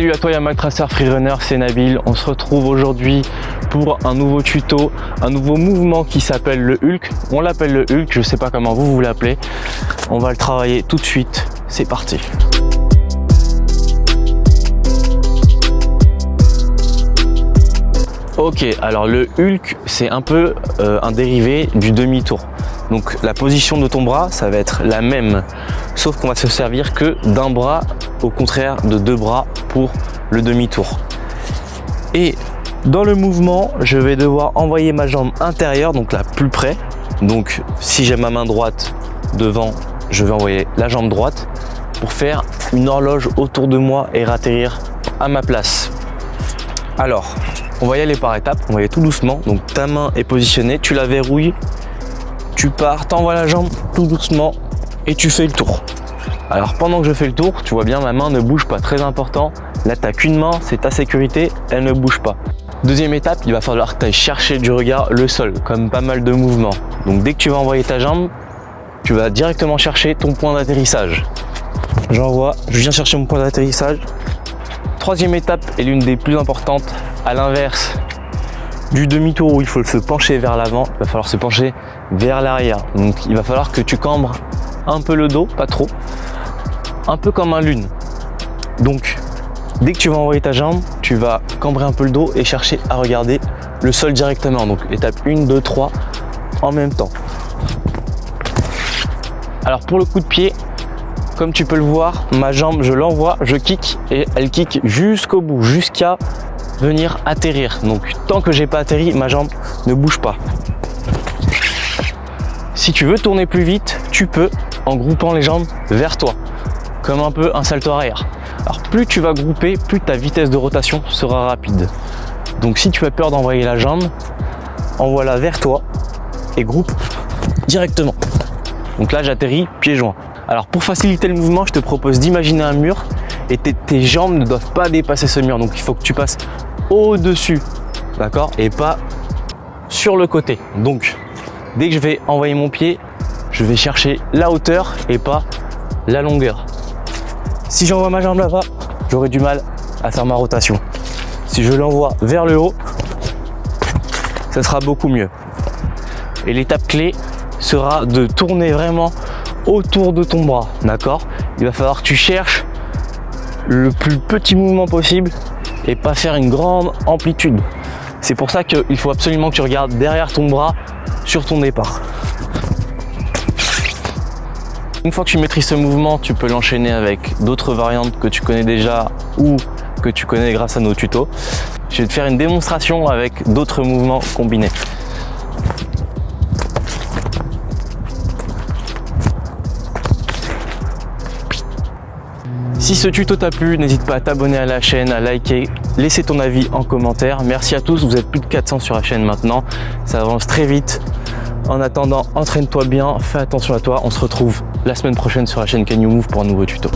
Salut à toi Yamak Tracer Freerunner, c'est Nabil. On se retrouve aujourd'hui pour un nouveau tuto, un nouveau mouvement qui s'appelle le Hulk. On l'appelle le Hulk, je sais pas comment vous vous l'appelez. On va le travailler tout de suite. C'est parti. Ok, alors le Hulk, c'est un peu euh, un dérivé du demi-tour. Donc la position de ton bras, ça va être la même, sauf qu'on va se servir que d'un bras, au contraire de deux bras pour le demi-tour. Et dans le mouvement, je vais devoir envoyer ma jambe intérieure, donc la plus près. Donc si j'ai ma main droite devant, je vais envoyer la jambe droite pour faire une horloge autour de moi et ratterrir à ma place. Alors, on va y aller par étapes, on va y aller tout doucement. Donc ta main est positionnée, tu la verrouilles, tu pars, t'envoies la jambe tout doucement et tu fais le tour. Alors pendant que je fais le tour, tu vois bien ma main ne bouge pas, très important. Là t'as qu'une main, c'est ta sécurité, elle ne bouge pas. Deuxième étape, il va falloir que tu ailles chercher du regard le sol, comme pas mal de mouvements. Donc dès que tu vas envoyer ta jambe, tu vas directement chercher ton point d'atterrissage. J'envoie, je viens chercher mon point d'atterrissage, Troisième étape est l'une des plus importantes. À l'inverse du demi-tour où il faut se pencher vers l'avant, il va falloir se pencher vers l'arrière. Donc il va falloir que tu cambres un peu le dos, pas trop, un peu comme un lune. Donc dès que tu vas envoyer ta jambe, tu vas cambrer un peu le dos et chercher à regarder le sol directement. Donc étape 1, 2, 3 en même temps. Alors pour le coup de pied, comme tu peux le voir, ma jambe, je l'envoie, je kick et elle kick jusqu'au bout, jusqu'à venir atterrir. Donc tant que j'ai pas atterri, ma jambe ne bouge pas. Si tu veux tourner plus vite, tu peux en groupant les jambes vers toi, comme un peu un salto arrière. Alors plus tu vas grouper, plus ta vitesse de rotation sera rapide. Donc si tu as peur d'envoyer la jambe, envoie-la vers toi et groupe directement. Donc là j'atterris pieds joints. Alors pour faciliter le mouvement, je te propose d'imaginer un mur et tes, jambes ne doivent pas dépasser ce mur. Donc il faut que tu passes au-dessus, d'accord Et pas sur le côté. Donc dès que je vais envoyer mon pied, je vais chercher la hauteur et pas la longueur. Si j'envoie ma jambe là-bas, j'aurai du mal à faire ma rotation. Si je l'envoie vers le haut, ça sera beaucoup mieux. Et l'étape clé sera de tourner vraiment autour de ton bras, d'accord? Il va falloir que tu cherches le plus petit mouvement possible et pas faire une grande amplitude. C'est pour ça qu'il faut absolument que tu regardes derrière ton bras sur ton départ. Une fois que tu maîtrises ce mouvement, tu peux l'enchaîner avec d'autres variantes que tu connais déjà ou que tu connais grâce à nos tutos. Je vais te faire une démonstration avec d'autres mouvements combinés. Si ce tuto t'a plu, n'hésite pas à t'abonner à la chaîne, à liker, laisser ton avis en commentaire. Merci à tous, vous êtes plus de 400 sur la chaîne maintenant. Ça avance très vite. En attendant, entraîne-toi bien, fais attention à toi. On se retrouve la semaine prochaine sur la chaîne Can You Move pour un nouveau tuto.